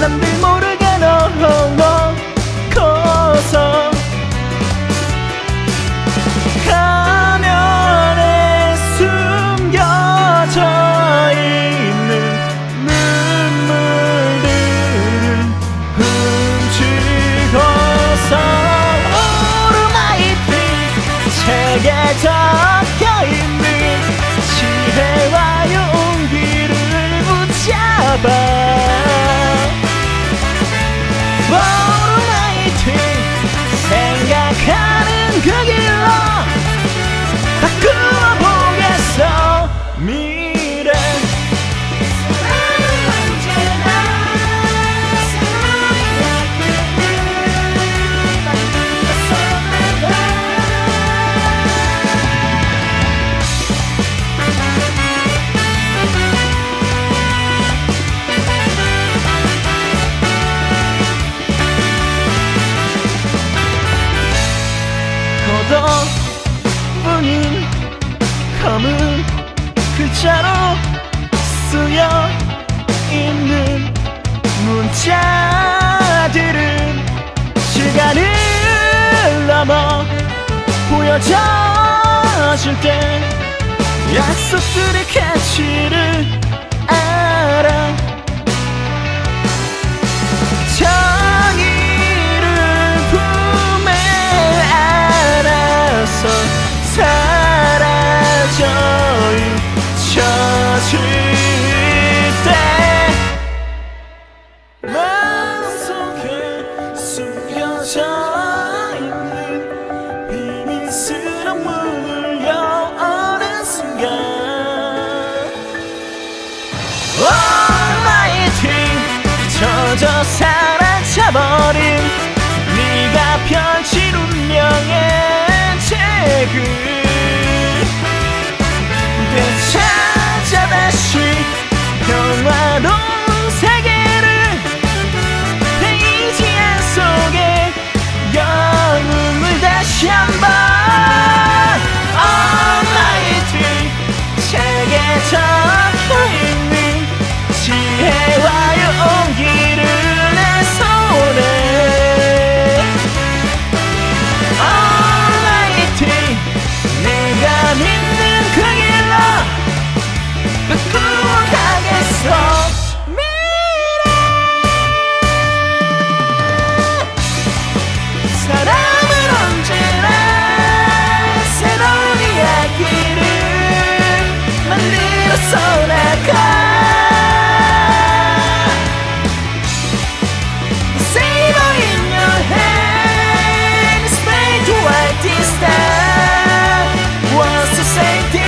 남들 모르게 너무 커서 가면에 숨겨져 있는 눈물들은 훔치고서 오르마이 빛 책에 적혀있는 지혜와 용기를 붙잡아 문자로 쓰여 있는 문자들은 시간을 넘어 보여져줄 때 약속들의 가치를 그저 사라져버린 네가 펼친 운명에 sem.